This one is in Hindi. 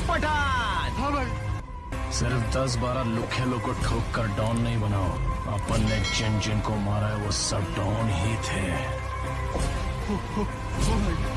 पठान हाँ भाई। सिर्फ़ दस बारह लुखे लोग को ठोक कर डॉन नहीं बनाओ। अपन ने जिन जिन को मारा है वो सब डॉन ही थे। हो, हो, हो भाई।